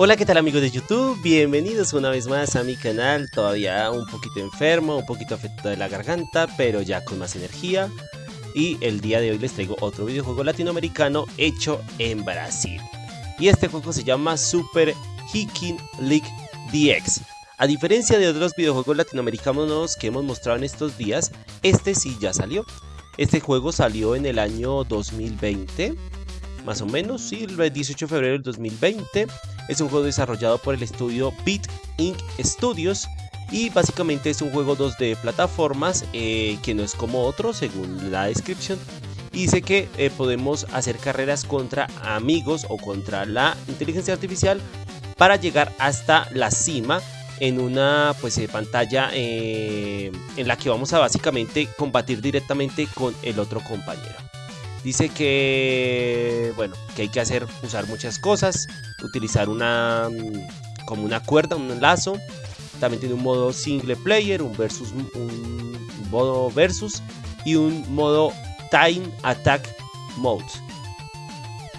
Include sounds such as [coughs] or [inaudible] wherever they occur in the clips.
Hola, ¿qué tal amigos de YouTube? Bienvenidos una vez más a mi canal, todavía un poquito enfermo, un poquito afectado de la garganta, pero ya con más energía. Y el día de hoy les traigo otro videojuego latinoamericano hecho en Brasil. Y este juego se llama Super Hiking League DX. A diferencia de otros videojuegos latinoamericanos que hemos mostrado en estos días, este sí ya salió. Este juego salió en el año 2020, más o menos, sí, el 18 de febrero del 2020. Es un juego desarrollado por el estudio Beat Inc. Studios y básicamente es un juego 2D de plataformas eh, que no es como otro según la descripción. Dice que eh, podemos hacer carreras contra amigos o contra la inteligencia artificial para llegar hasta la cima en una pues, eh, pantalla en la que vamos a básicamente combatir directamente con el otro compañero. Dice que, bueno, que hay que hacer, usar muchas cosas, utilizar una, mm, como una cuerda, un lazo. También tiene un modo single player, un versus, un modo versus y un modo time attack mode.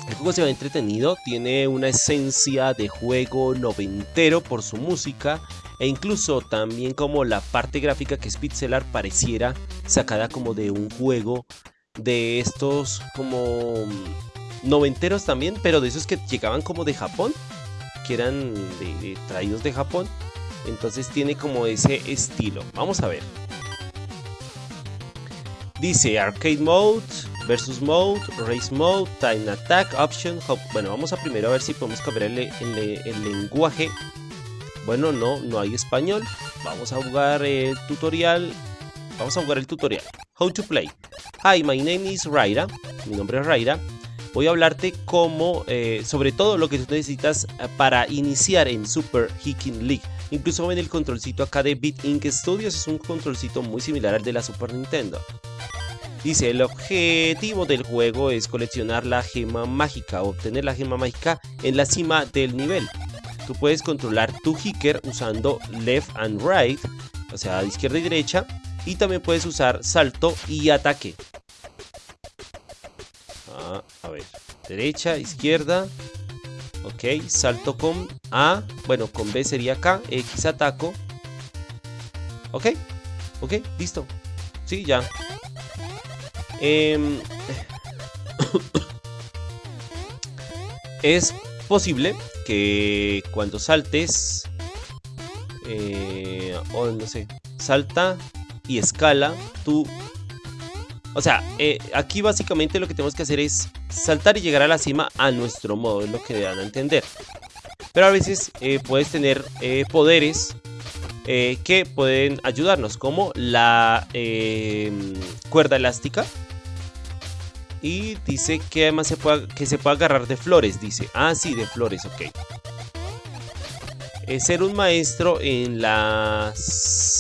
El juego se ve entretenido, tiene una esencia de juego noventero por su música e incluso también como la parte gráfica que es pixelar pareciera sacada como de un juego de estos como noventeros también, pero de esos que llegaban como de Japón, que eran traídos de Japón. Entonces tiene como ese estilo. Vamos a ver. Dice Arcade Mode, Versus Mode, Race Mode, Time Attack, Option, Bueno, vamos a primero a ver si podemos cambiar el, el lenguaje. Bueno, no, no hay español. Vamos a jugar el tutorial. Vamos a jugar el tutorial. How to play. Hi, my name is Raira. Mi nombre es Raira. Voy a hablarte como, eh, sobre todo lo que tú necesitas eh, para iniciar en Super Hiking League. Incluso ven el controlcito acá de Beat Inc. Studios, es un controlcito muy similar al de la Super Nintendo. Dice, el objetivo del juego es coleccionar la gema mágica, obtener la gema mágica en la cima del nivel. Tú puedes controlar tu hiker usando left and right, o sea, izquierda y derecha, y también puedes usar salto y ataque. Ah, a ver. Derecha, izquierda. Ok, salto con A. Bueno, con B sería acá. X ataco. Ok, ok, listo. Sí, ya. Em, [coughs] es posible que cuando saltes... Eh, o no sé. Salta y escala tú... O sea, eh, aquí básicamente lo que tenemos que hacer es saltar y llegar a la cima a nuestro modo, es lo que dan a entender. Pero a veces eh, puedes tener eh, poderes que pueden ayudarnos, como la cuerda elástica. Y dice que además se puede, que se puede agarrar de flores, dice. Ah, sí, de flores, ok. Eh, ser un maestro en la,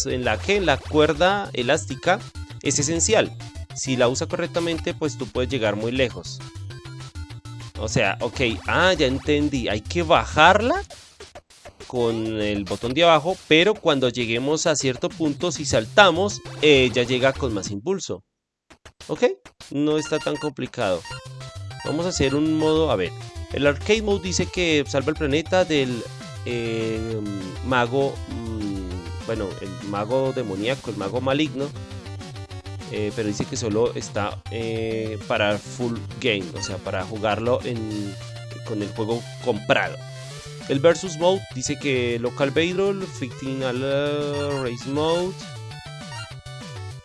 en la que en la cuerda elástica es esencial. Si la usa correctamente, pues tú puedes llegar muy lejos. O sea, ok, ah, ya entendí. Hay que bajarla con el botón de abajo, pero cuando lleguemos a cierto punto, si saltamos, ella llega con más impulso. Ok, no está tan complicado. Vamos a hacer un modo, a ver, el arcade mode dice que salva el planeta del eh, mago, mm, bueno, el mago demoníaco, el mago maligno. Eh, pero dice que solo está eh, para full game, o sea, para jugarlo en, con el juego comprado. El versus mode dice que local battle, fictional race mode.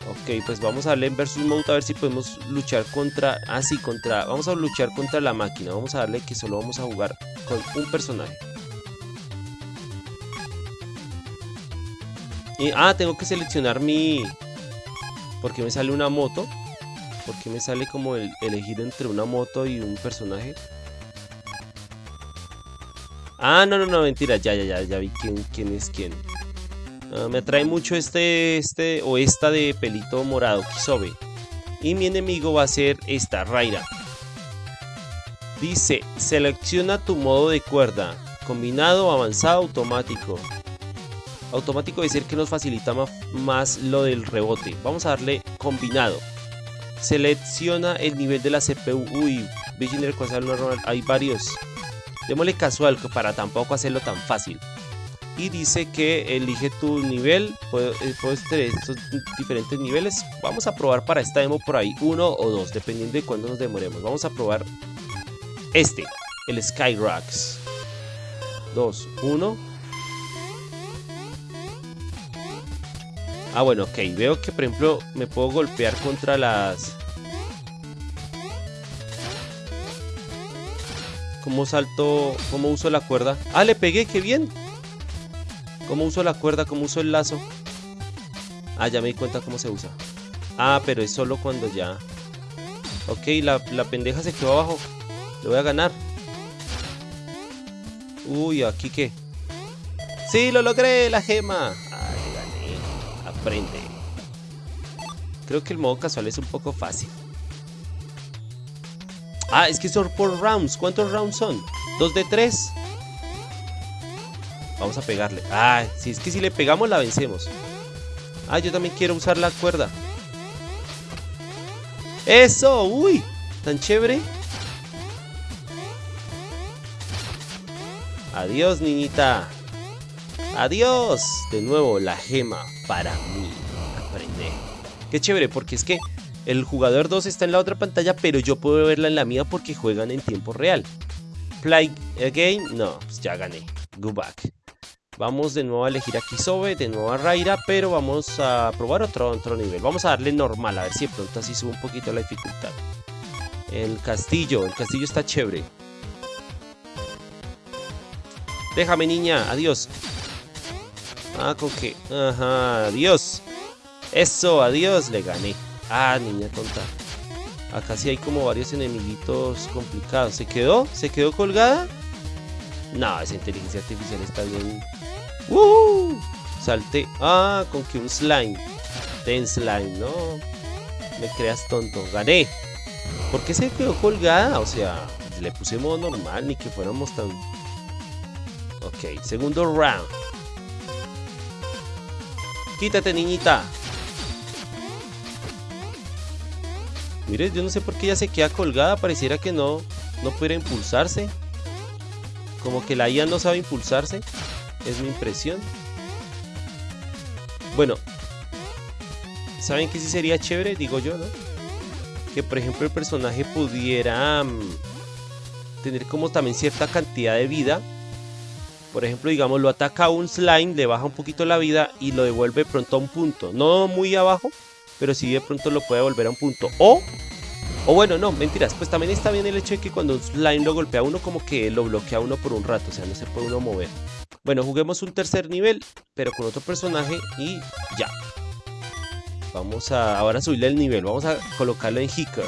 Ok, pues vamos a darle en versus mode a ver si podemos luchar contra. Ah, sí, contra. Vamos a luchar contra la máquina. Vamos a darle que solo vamos a jugar con un personaje. Ah, tengo que seleccionar mi... Porque me sale una moto. Porque me sale como el elegir entre una moto y un personaje. Ah, no, no, no, mentira. Ya, ya, ya, ya vi quién, quién es quién. Ah, me atrae mucho este, este o esta de pelito morado, Kisobe. Y mi enemigo va a ser esta, Raira. Dice, selecciona tu modo de cuerda. Combinado, avanzado, automático automático decir que nos facilita más lo del rebote. Vamos a darle combinado. Selecciona el nivel de la CPU. Uy, normal. Hay varios. Démosle casual para tampoco hacerlo tan fácil. Y dice que elige tu nivel, eh, puedes tener estos diferentes niveles. Vamos a probar para esta demo por ahí uno o dos, dependiendo de cuándo nos demoremos. Vamos a probar este, el Skyrocks. 2, 1. Ah, bueno, ok. Veo que, por ejemplo, me puedo golpear contra las... ¿Cómo salto? ¿Cómo uso la cuerda? ¡Ah, le pegué! ¡Qué bien! ¿Cómo uso la cuerda? ¿Cómo uso el lazo? Ah, ya me di cuenta cómo se usa. Ah, pero es solo cuando ya... Ok, la, la pendeja se quedó abajo. Le voy a ganar. Uy, ¿aquí qué? ¡Sí, lo logré! ¡La gema! Creo que el modo casual es un poco fácil. Ah, es que son por rounds. ¿Cuántos rounds son? ¿Dos de tres? Vamos a pegarle. Ah, si es que si le pegamos la vencemos. Ah, yo también quiero usar la cuerda. ¡Eso! ¡Uy! Tan chévere. Adiós, niñita. Adiós. De nuevo, la gema para mí. Aprende. Qué chévere, porque es que el jugador 2 está en la otra pantalla, pero yo puedo verla en la mía porque juegan en tiempo real. Play again. No, pues ya gané. Go back. Vamos de nuevo a elegir a Kisobe, de nuevo a Raira, pero vamos a probar otro, otro nivel. Vamos a darle normal, a ver si de pronto así sube un poquito la dificultad. El castillo, el castillo está chévere. Déjame, niña. Adiós. Ah, con qué. Ajá, adiós. Eso, adiós. Le gané. Ah, niña tonta. Acá sí hay como varios enemiguitos complicados. ¿Se quedó? ¿Se quedó colgada? No, esa inteligencia artificial está bien. ¡Uh! Salté. Ah, con que un slime. Ten slime, no. Me creas tonto. Gané. ¿Por qué se quedó colgada? O sea, le puse modo normal, ni que fuéramos tan Ok, segundo round. Quítate, niñita. Mire, yo no sé por qué ella se queda colgada. Pareciera que no, no pudiera impulsarse. Como que la IA no sabe impulsarse. Es mi impresión. Bueno. ¿Saben qué sí sería chévere? Digo yo, ¿no? Que por ejemplo el personaje pudiera mm, tener como también cierta cantidad de vida por ejemplo, digamos, lo ataca un slime, le baja un poquito la vida y lo devuelve pronto a un punto. No muy abajo, pero sí de pronto lo puede volver a un punto. O, o bueno, no, mentiras. Pues también está bien el hecho de que cuando un slime lo golpea a uno, como que lo bloquea a uno por un rato. O sea, no se puede uno mover. Bueno, juguemos un tercer nivel, pero con otro personaje y ya. Vamos a ahora subirle el nivel. Vamos a colocarlo en Hicker.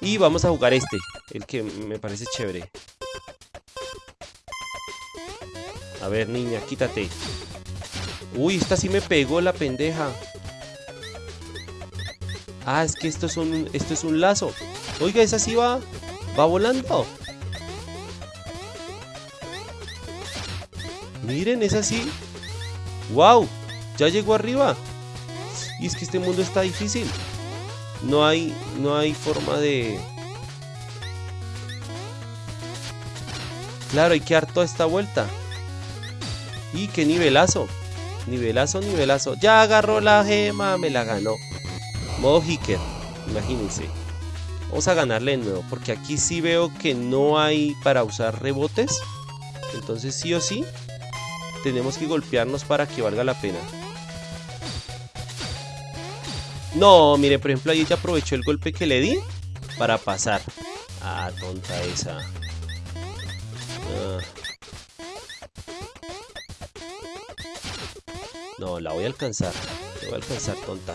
Y vamos a jugar este, el que me parece chévere. A ver, niña, quítate. Uy, esta sí me pegó la pendeja. Ah, es que esto es un, esto es un lazo. Oiga, esa sí va, va volando. Miren, es así. ¡Wow! Ya llegó arriba. Y es que este mundo está difícil. No hay, no hay forma de... Claro, hay que dar toda esta vuelta. Y qué nivelazo. Nivelazo, nivelazo. Ya agarró la gema, me la ganó. Modo Hicker, imagínense. Vamos a ganarle de nuevo, porque aquí sí veo que no hay para usar rebotes. Entonces sí o sí, tenemos que golpearnos para que valga la pena. No, mire, por ejemplo, ahí ya aprovechó el golpe que le di para pasar. Ah, tonta esa. No, la voy a alcanzar. La voy a alcanzar, tonta.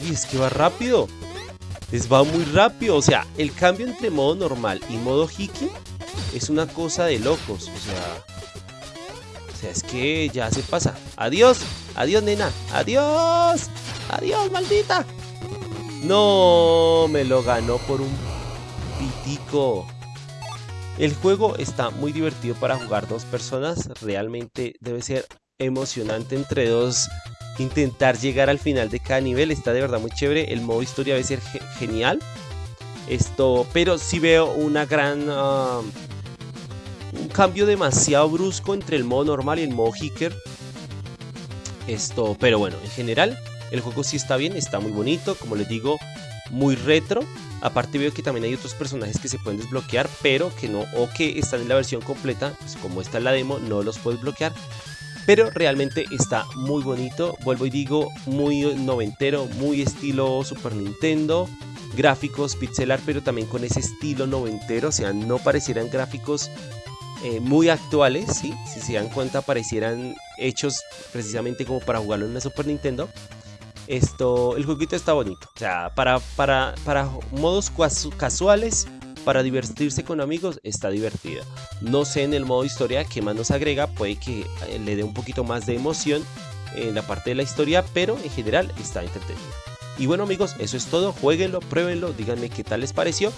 Y es que va rápido. Es va muy rápido. O sea, el cambio entre modo normal y modo hiki es una cosa de locos. O sea. O sea, es que ya se pasa. Adiós. Adiós, nena. Adiós. Adiós, maldita. No, me lo ganó por un pitico. El juego está muy divertido para jugar dos personas, realmente debe ser emocionante entre dos intentar llegar al final de cada nivel, está de verdad muy chévere, el modo historia debe ser genial. Esto, pero sí veo una gran... Ah, un cambio demasiado brusco entre el modo normal y el modo Hicker. Esto, pero bueno, en general el juego sí está bien, está muy bonito, como les digo, muy retro. Aparte veo que también hay otros personajes que se pueden desbloquear, pero que no, o que están en la versión completa, pues como está en la demo, no los puedes bloquear. Pero realmente está muy bonito, vuelvo y digo, muy noventero, muy estilo Super Nintendo, gráficos pixelar, pero también con ese estilo noventero, o sea, no parecieran gráficos eh, muy actuales, ¿sí? si se dan cuenta parecieran hechos precisamente como para jugarlo en una Super Nintendo. Esto, el jueguito está bonito. O sea, para, para, para modos casuales, para divertirse con amigos, está divertida. No sé en el modo historia qué más nos agrega, puede que eh, le dé un poquito más de emoción en la parte de la historia, pero en general está entretenido. Y bueno amigos, eso es todo, jueguenlo, pruébenlo, díganme qué tal les pareció.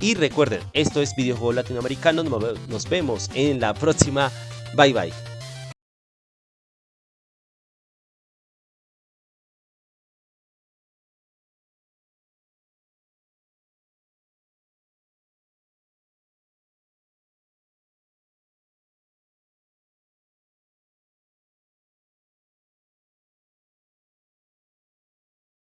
Y recuerden, esto es Videojuego Latinoamericano, nos vemos en la próxima. Bye bye.